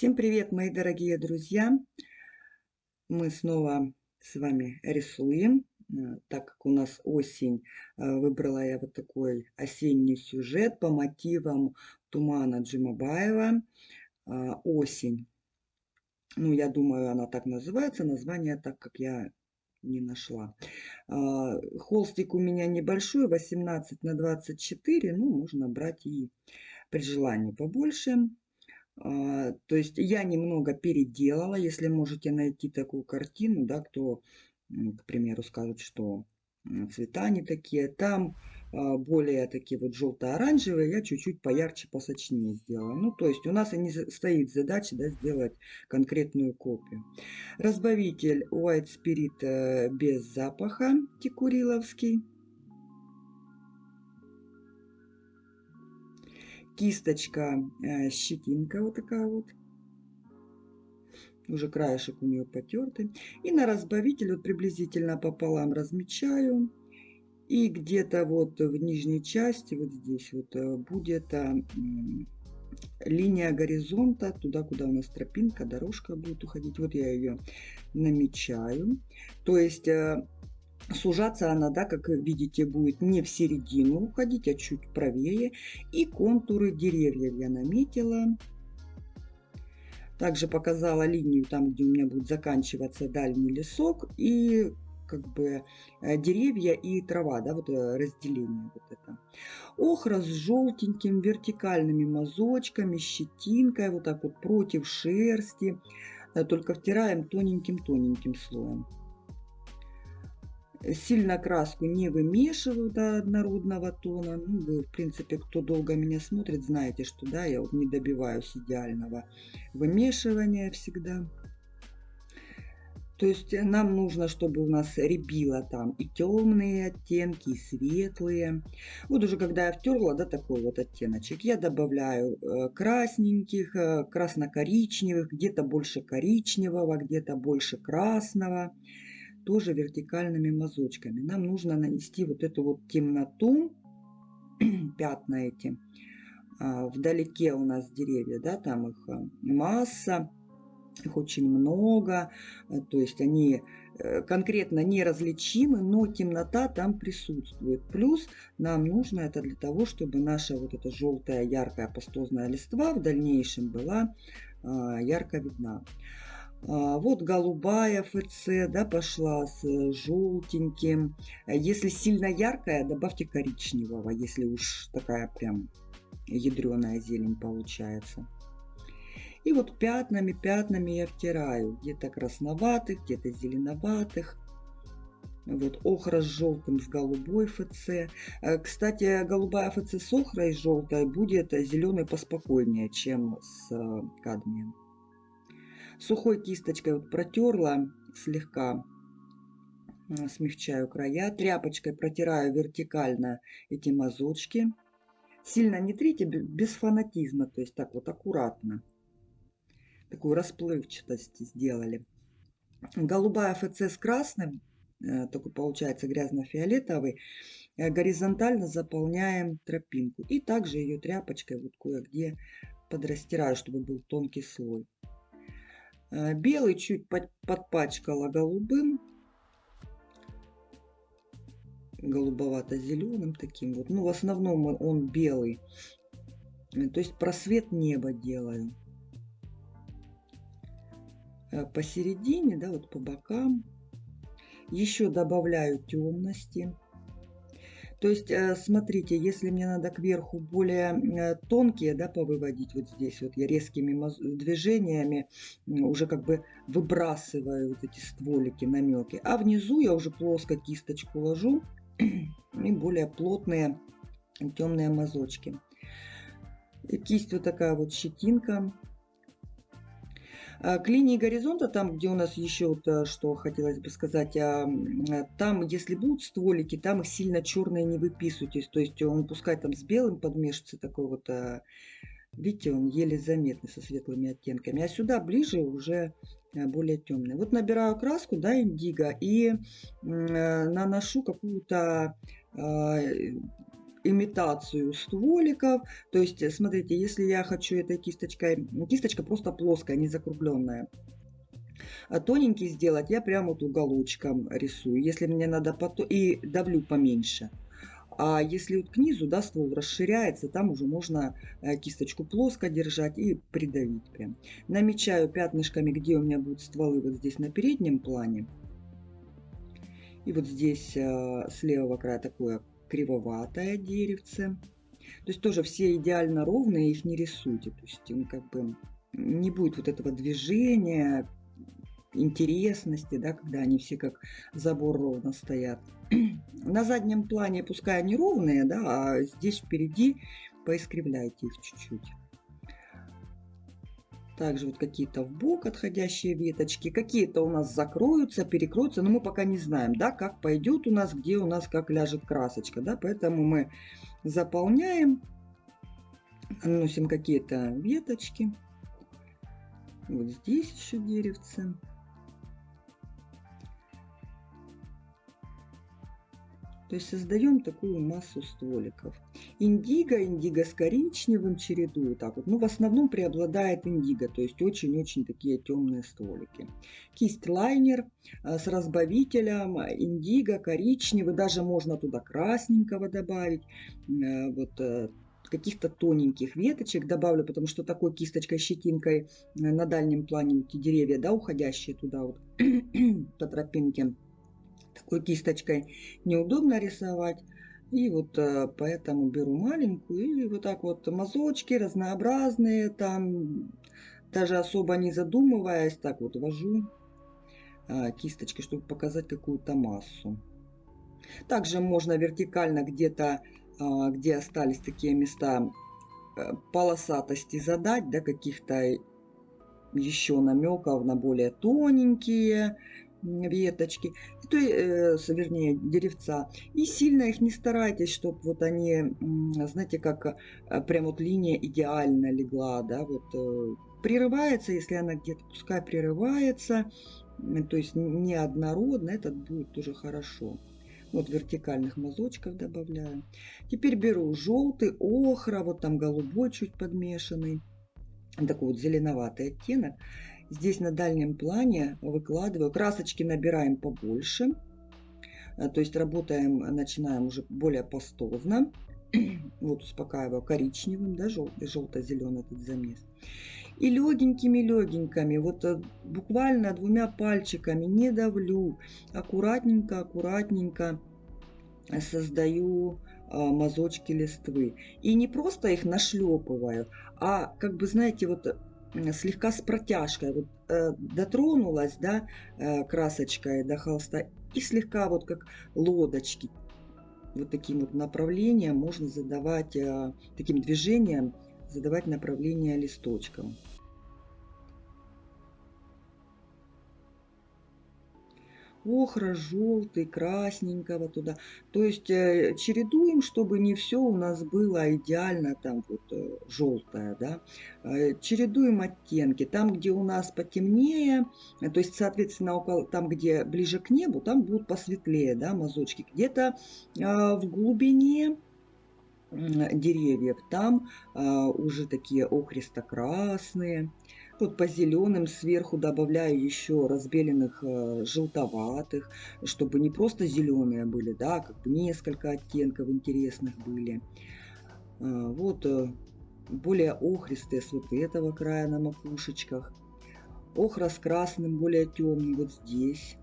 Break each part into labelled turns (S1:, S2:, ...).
S1: Всем привет, мои дорогие друзья! Мы снова с вами рисуем. Э, так как у нас осень, э, выбрала я вот такой осенний сюжет по мотивам Тумана Джимабаева. Э, осень. Ну, я думаю, она так называется. Название так, как я не нашла. Холстик у меня небольшой, 18 на 24. Ну, можно брать и при желании побольше. А, то есть я немного переделала, если можете найти такую картину, да, кто, к примеру, скажет, что цвета не такие. Там а, более такие вот желто-оранжевые, я чуть-чуть поярче, посочнее сделала. Ну, то есть у нас и не стоит задача да, сделать конкретную копию. Разбавитель White Spirit э, без запаха, текуриловский. Кисточка, э, щетинка вот такая вот. Уже краешек у нее потертый. И на разбавитель вот приблизительно пополам размечаю. И где-то вот в нижней части, вот здесь вот, э, будет э, линия горизонта, туда, куда у нас тропинка, дорожка будет уходить. Вот я ее намечаю. То есть Сужаться она, да, как видите, будет не в середину уходить, а чуть правее. И контуры деревьев я наметила. Также показала линию там, где у меня будет заканчиваться дальний лесок. И как бы э, деревья и трава, да, вот э, разделение вот это. Охра с желтеньким вертикальными мазочками, щетинкой, вот так вот против шерсти. Э, только втираем тоненьким-тоненьким слоем. Сильно краску не вымешиваю до однородного тона. Ну, вы, в принципе, кто долго меня смотрит, знаете, что да, я вот не добиваюсь идеального вымешивания всегда. То есть нам нужно, чтобы у нас рябило там и темные оттенки, и светлые. Вот уже когда я втерла, да, такой вот оттеночек, я добавляю э, красненьких, э, красно-коричневых, где-то больше коричневого, где-то больше красного тоже вертикальными мазочками. Нам нужно нанести вот эту вот темноту, пятна эти. А, вдалеке у нас деревья, да, там их а, масса, их очень много, а, то есть они э, конкретно неразличимы, но темнота там присутствует. Плюс нам нужно это для того, чтобы наша вот эта желтая яркая пастозная листва в дальнейшем была ярко видна. А, вот голубая ФЦ, да, пошла с э, желтеньким. Если сильно яркая, добавьте коричневого, если уж такая прям ядреная зелень получается. И вот пятнами, пятнами я втираю. Где-то красноватых, где-то зеленоватых. Вот охра с желтым, с голубой ФЦ. Э, кстати, голубая ФЦ с охрой и желтой будет зеленый поспокойнее, чем с э, кадмием. Сухой кисточкой вот протерла слегка, э, смягчаю края. Тряпочкой протираю вертикально эти мазочки. Сильно не трите, без фанатизма, то есть так вот аккуратно. Такую расплывчатость сделали. Голубая ФЦ с красным, э, такой получается грязно-фиолетовый, э, горизонтально заполняем тропинку. И также ее тряпочкой вот кое-где подрастираю, чтобы был тонкий слой. Э, белый чуть подпачкала голубым. Голубовато-зеленым таким вот. Ну, в основном он белый. Э, то есть просвет неба делаю. Э, посередине, да, вот по бокам. Еще добавляю темности. То есть, э, смотрите, если мне надо кверху более э, тонкие, да, повыводить вот здесь, вот я резкими движениями уже как бы выбрасываю вот эти стволики, намеки. А внизу я уже плоско кисточку ложу и более плотные темные мазочки. Кисть вот такая вот щетинка к линии горизонта, там, где у нас еще, вот, э, что хотелось бы сказать, а, э, там, если будут стволики, там их сильно черные не выписывайтесь. То есть он пускай там с белым подмешивается такой вот, э, видите, он еле заметный со светлыми оттенками. А сюда ближе уже более темный. Вот набираю краску, да, индиго, и наношу какую-то имитацию стволиков. То есть, э, смотрите, если я хочу этой кисточкой, кисточка просто плоская, не закругленная. А тоненький сделать, я прямо вот уголочком рисую. Если мне надо, потом и давлю поменьше. А если вот к низу, да, ствол расширяется, там уже можно э, кисточку плоско держать и придавить прям. Намечаю пятнышками, где у меня будут стволы вот здесь на переднем плане. И вот здесь э, с левого края такое кривоватое деревце. То есть тоже все идеально ровные, их не рисуйте. То есть ну, как бы не будет вот этого движения, интересности, да, когда они все как забор ровно стоят. На заднем плане пускай они ровные, да, а здесь впереди поискривляйте их чуть-чуть. Также вот какие-то в бок отходящие веточки, какие-то у нас закроются, перекроются, но мы пока не знаем, да, как пойдет у нас, где у нас как ляжет красочка, да, поэтому мы заполняем, наносим какие-то веточки. Вот здесь еще деревце. То есть создаем такую массу стволиков. Индиго, индиго с коричневым чередую так вот. Ну, в основном преобладает индиго, то есть очень-очень такие темные стволики. Кисть лайнер э, с разбавителем, индиго, коричневый, даже можно туда красненького добавить. Э, вот э, каких-то тоненьких веточек добавлю, потому что такой кисточкой, щетинкой на дальнем плане эти деревья, да, уходящие туда вот по тропинке такой кисточкой неудобно рисовать. И вот э, поэтому беру маленькую и вот так вот мазочки разнообразные, там даже особо не задумываясь, так вот вожу э, кисточкой, чтобы показать какую-то массу. Также можно вертикально где-то, э, где остались такие места полосатости задать, да, каких-то еще намеков на более тоненькие веточки, то, э, вернее, деревца. И сильно их не старайтесь, чтобы вот они, знаете, как э, прям вот линия идеально легла, да, вот э, прерывается, если она где-то, пускай прерывается, то есть неоднородно, это будет тоже хорошо. Вот вертикальных мазочков добавляю. Теперь беру желтый, охра, вот там голубой чуть подмешанный, такой вот зеленоватый оттенок. Здесь на дальнем плане выкладываю. Красочки набираем побольше. Э, то есть работаем, начинаем уже более пастозно. Вот успокаиваю коричневым, да, желто-зеленый этот замес. И легенькими-легенькими, вот э, буквально двумя пальчиками, не давлю, аккуратненько, аккуратненько создаю э, мазочки листвы. И не просто их нашлепываю, а как бы, знаете, вот слегка с протяжкой. Вот, э, дотронулась да, э, красочкой до холста и слегка вот как лодочки. Вот таким вот направлением можно задавать, э, таким движением задавать направление листочком. Охра, желтый, красненького туда. То есть э, чередуем, чтобы не все у нас было идеально там вот э, желтое, да. Э, чередуем оттенки. Там, где у нас потемнее, то есть, соответственно, около, там, где ближе к небу, там будут посветлее, да, мазочки. Где-то в глубине деревьев, там уже такие охристо-красные. Вот по зеленым сверху добавляю еще разбеленных э, желтоватых, чтобы не просто зеленые были, да, а как бы несколько оттенков интересных были. А, вот э, более охристые с вот этого края на макушечках. Охра с красным более темный вот здесь.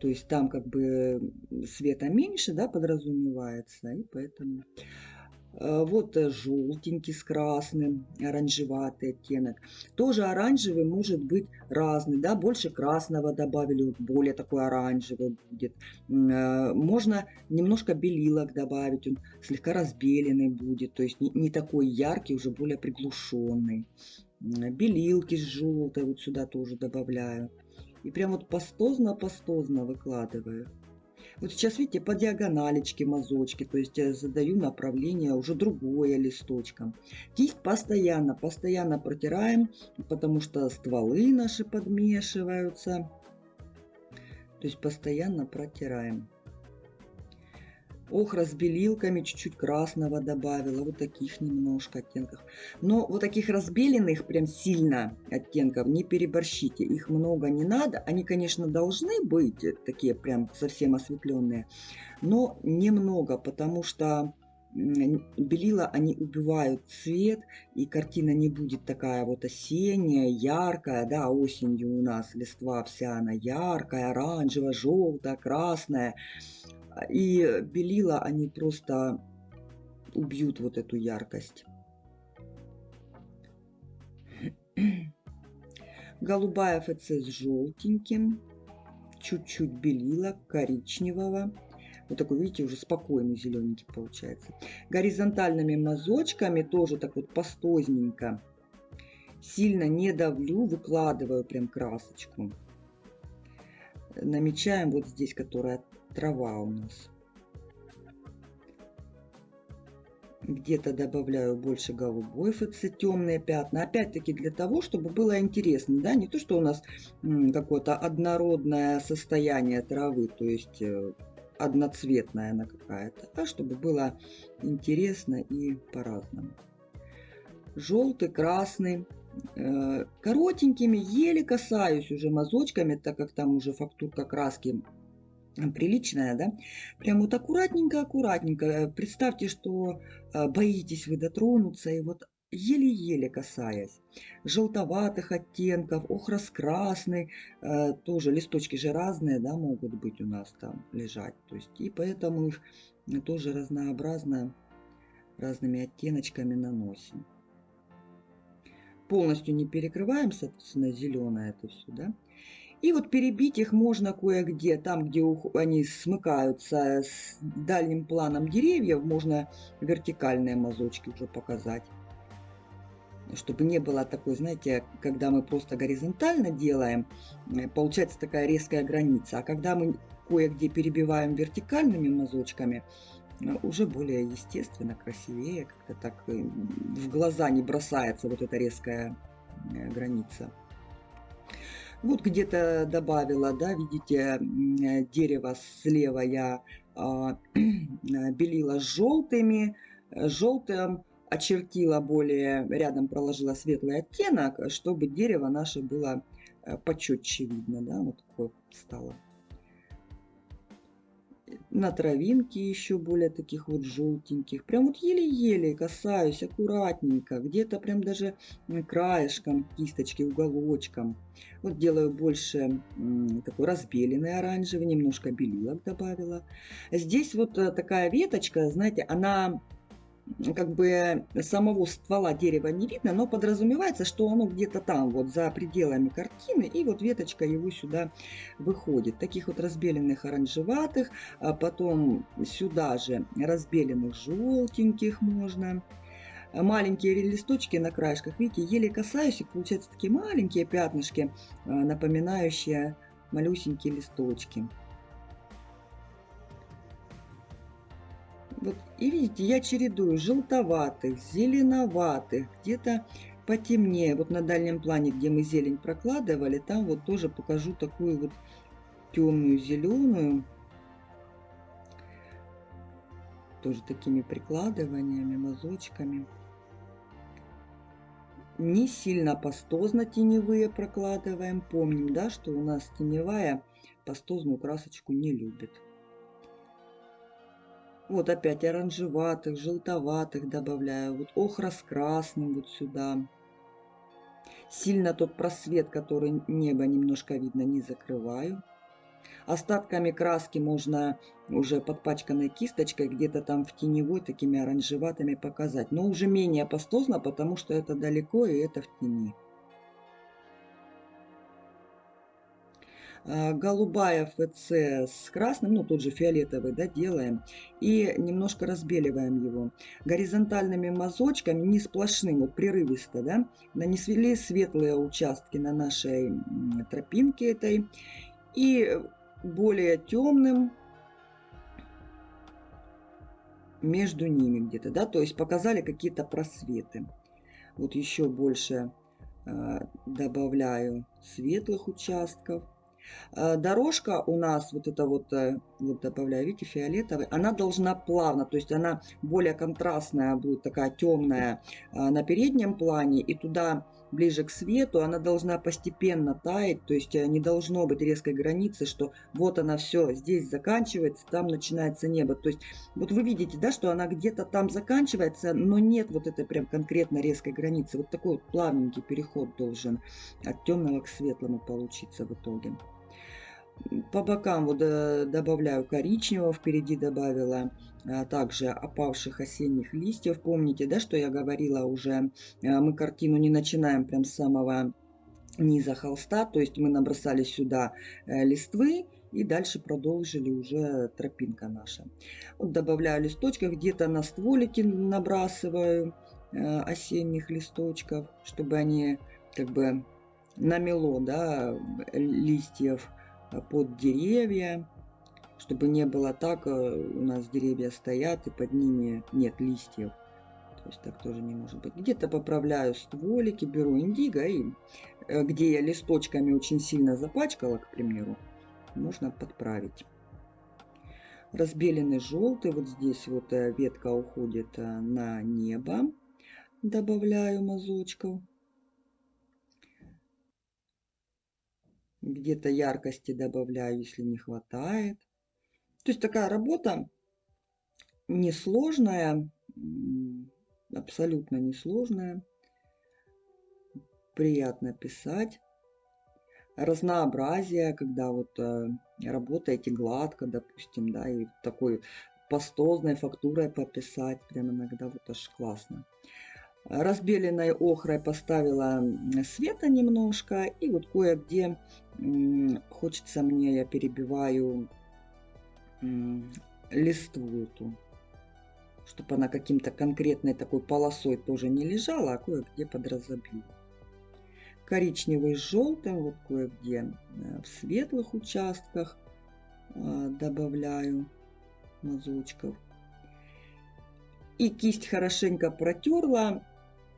S1: То есть там как бы света меньше, да, подразумевается, и поэтому... Э, вот э, желтенький с красным, оранжеватый оттенок. Тоже оранжевый может быть разный, да, больше красного добавили, более такой оранжевый будет. Э, можно немножко белилок добавить, он слегка разбеленный будет, то есть не такой яркий, уже более приглушенный. Белилки с желтой вот сюда тоже добавляю. И прям вот пастозно-пастозно выкладываю. Вот сейчас, видите, по диагоналечке мазочки, то есть я задаю направление уже другое листочком. Кисть постоянно, постоянно протираем, потому что стволы наши подмешиваются. То есть постоянно протираем. Охра с белилками, чуть-чуть красного добавила, вот таких немножко оттенков. Но вот таких разбеленных прям сильно оттенков не переборщите, их много не надо. Они, конечно, должны быть такие прям совсем осветленные, но немного, потому что белила, они убивают цвет, и картина не будет такая вот осенняя, яркая, да, осенью у нас листва вся она яркая, оранжевая, желтая, красная. И белила, они просто убьют вот эту яркость. Голубая ФЦ с желтеньким, чуть-чуть белила, коричневого. Вот такой, видите, уже спокойный зелененький получается. Горизонтальными мазочками тоже так вот пастозненько. Сильно не давлю, выкладываю прям красочку. Намечаем вот здесь, которая трава у нас. Где-то добавляю больше голубой ФЦ, темные пятна. Опять-таки для того, чтобы было интересно. Да? Не то, что у нас какое-то однородное состояние травы, то есть э, одноцветная она какая-то, а чтобы было интересно и по-разному. Желтый, красный, э, коротенькими, еле касаюсь уже мазочками, так как там уже фактурка краски приличная, да, прям вот аккуратненько-аккуратненько. Представьте, что э, боитесь вы дотронуться, и вот еле-еле касаясь. Желтоватых оттенков, охрос-красный, э, тоже листочки же разные, да, могут быть у нас там лежать. То есть, и поэтому их тоже разнообразно разными оттеночками наносим. Полностью не перекрываем, соответственно, зеленое это все, да. И вот перебить их можно кое-где, там, где они смыкаются с дальним планом деревьев, можно вертикальные мазочки уже показать чтобы не было такой, знаете, когда мы просто горизонтально делаем, э, получается такая резкая граница. А когда мы кое-где перебиваем вертикальными мазочками, э, уже более естественно, красивее, как-то так э, в глаза не бросается вот эта резкая граница. Вот где-то добавила, да, видите, дерево слева я а, белила желтыми, желтым очертила более, рядом проложила светлый оттенок, чтобы дерево наше было э, почетче видно, да, вот такое стало. На травинке еще более таких вот желтеньких. Прям вот еле-еле касаюсь, аккуратненько. Где-то прям даже краешком кисточки, уголочком. Вот делаю больше такой разбеленный оранжевый, немножко белилок добавила. Здесь вот э, такая веточка, знаете, она как бы самого ствола дерева не видно, но подразумевается, что оно где-то там, вот за пределами картины, и вот веточка его сюда выходит. Таких вот разбеленных оранжеватых, а потом сюда же разбеленных желтеньких можно. Маленькие листочки на краешках, видите, еле касаюсь, и получаются такие маленькие пятнышки, а, напоминающие малюсенькие листочки. Вот, и видите, я чередую желтоватых, зеленоватых, где-то потемнее. Вот на дальнем плане, где мы зелень прокладывали, там вот тоже покажу такую вот темную зеленую. Тоже такими прикладываниями, мазочками. Не сильно пастозно теневые прокладываем. Помним, да, что у нас теневая пастозную красочку не любит. Вот опять оранжеватых, желтоватых добавляю. Вот охра с красным вот сюда. Сильно тот просвет, который небо немножко видно, не закрываю. Остатками краски можно уже подпачканной кисточкой где-то там в теневой такими оранжеватыми показать. Но уже менее пастозно, потому что это далеко и это в тени. Голубая ФЦ с красным, ну тот же фиолетовый, да, делаем. И немножко разбеливаем его. Горизонтальными мазочками, не сплошным, вот прерывисто, да, нанесли светлые участки на нашей тропинке этой. И более темным между ними где-то, да, то есть показали какие-то просветы. Вот еще больше э, добавляю светлых участков. Э, дорожка у нас, вот это вот, э, вот добавляю, видите, фиолетовый, она должна плавно, то есть она более контрастная будет, такая темная э, на переднем плане, и туда ближе к свету, она должна постепенно таять, то есть не должно быть резкой границы, что вот она все, здесь заканчивается, там начинается небо. То есть вот вы видите, да, что она где-то там заканчивается, но нет вот этой прям конкретно резкой границы. Вот такой вот плавненький переход должен от темного к светлому получиться в итоге. По бокам вот э, добавляю коричневого, впереди добавила а, также опавших осенних листьев. Помните, да, что я говорила уже, э, мы картину не начинаем прям с самого низа холста, то есть мы набросали сюда э, листвы и дальше продолжили уже тропинка наша. Вот добавляю листочков, где-то на стволики набрасываю осенних листочков, чтобы они как бы намело, да, листьев под деревья, чтобы не было так, э, у нас деревья стоят и под ними нет листьев. То есть так тоже не может быть. Где-то поправляю стволики, беру индиго и э, где я листочками очень сильно запачкала, к примеру, можно подправить. Разбеленный желтый, вот здесь вот э, ветка уходит на небо, добавляю мазочков. Где-то яркости добавляю, если не хватает. То есть такая работа несложная, абсолютно несложная. Приятно писать. Разнообразие, когда вот э, работаете гладко, допустим, да, и такой пастозной фактурой пописать, прям иногда вот аж классно разбеленной охрой поставила света немножко. И вот кое-где хочется мне, я перебиваю листву эту, чтобы она каким-то конкретной такой полосой тоже не лежала, а кое-где подразобью. Коричневый с желтым, вот кое-где э, в светлых участках э, добавляю мазочков. И кисть хорошенько протерла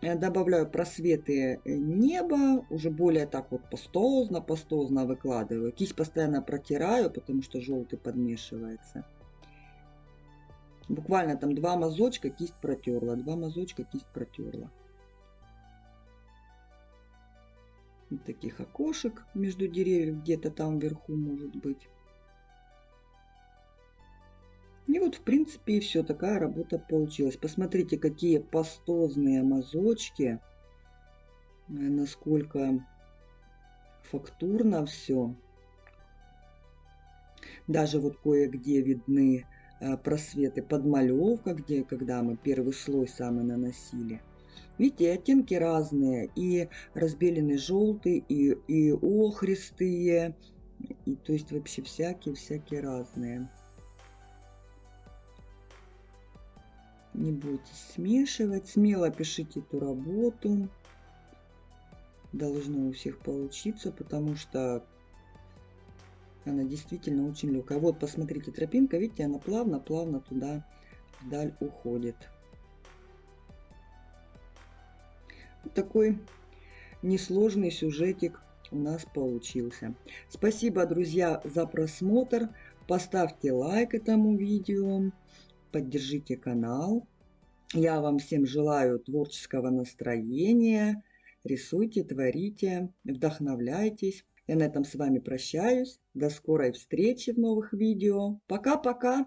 S1: Э, добавляю просветы э, неба, уже более так вот пастозно, пастозно выкладываю. Кисть постоянно протираю, потому что желтый подмешивается. Буквально там два мазочка кисть протерла, два мазочка кисть протерла. Вот таких окошек между деревьев где-то там вверху может быть. И вот, в принципе, и все. Такая работа получилась. Посмотрите, какие пастозные мазочки. Э, насколько фактурно все. Даже вот кое-где видны э, просветы подмалевка, где, когда мы первый слой самый наносили. Видите, оттенки разные. И разбеленный желтый, и, и охристые. И, то есть вообще всякие-всякие разные. Не бойтесь смешивать. Смело пишите эту работу. Должно у всех получиться, потому что она действительно очень легкая. Вот, посмотрите, тропинка, видите, она плавно-плавно туда вдаль уходит. такой несложный сюжетик у нас получился. Спасибо, друзья, за просмотр. Поставьте лайк этому видео поддержите канал. Я вам всем желаю творческого настроения. Рисуйте, творите, вдохновляйтесь. Я на этом с вами прощаюсь. До скорой встречи в новых видео. Пока-пока!